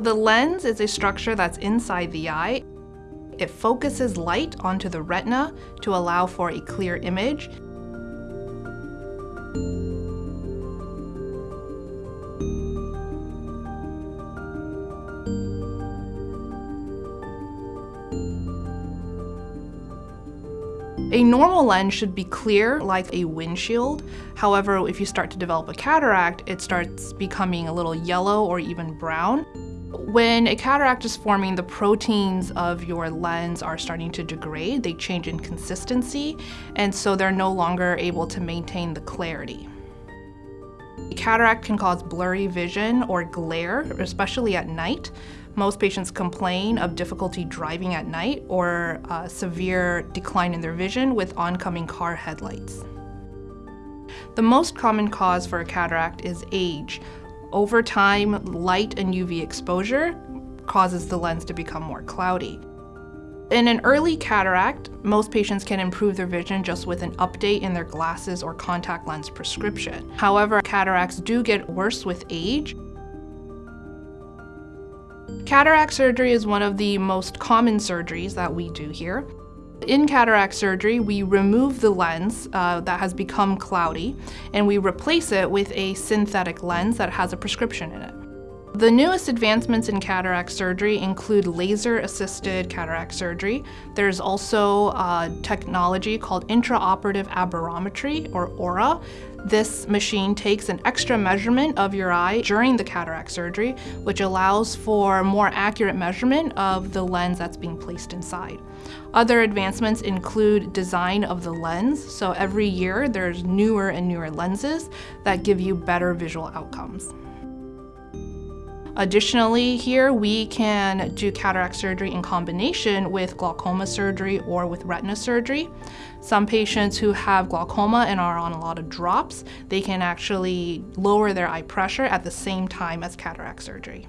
The lens is a structure that's inside the eye. It focuses light onto the retina to allow for a clear image. A normal lens should be clear like a windshield. However, if you start to develop a cataract, it starts becoming a little yellow or even brown. When a cataract is forming, the proteins of your lens are starting to degrade. They change in consistency, and so they're no longer able to maintain the clarity. A cataract can cause blurry vision or glare, especially at night. Most patients complain of difficulty driving at night or a severe decline in their vision with oncoming car headlights. The most common cause for a cataract is age. Over time, light and UV exposure causes the lens to become more cloudy. In an early cataract, most patients can improve their vision just with an update in their glasses or contact lens prescription. However, cataracts do get worse with age. Cataract surgery is one of the most common surgeries that we do here. In cataract surgery, we remove the lens uh, that has become cloudy and we replace it with a synthetic lens that has a prescription in it. The newest advancements in cataract surgery include laser-assisted cataract surgery. There's also uh, technology called intraoperative aberrometry, or ORA. This machine takes an extra measurement of your eye during the cataract surgery, which allows for more accurate measurement of the lens that's being placed inside. Other advancements include design of the lens. So every year there's newer and newer lenses that give you better visual outcomes. Additionally, here we can do cataract surgery in combination with glaucoma surgery or with retina surgery. Some patients who have glaucoma and are on a lot of drops, they can actually lower their eye pressure at the same time as cataract surgery.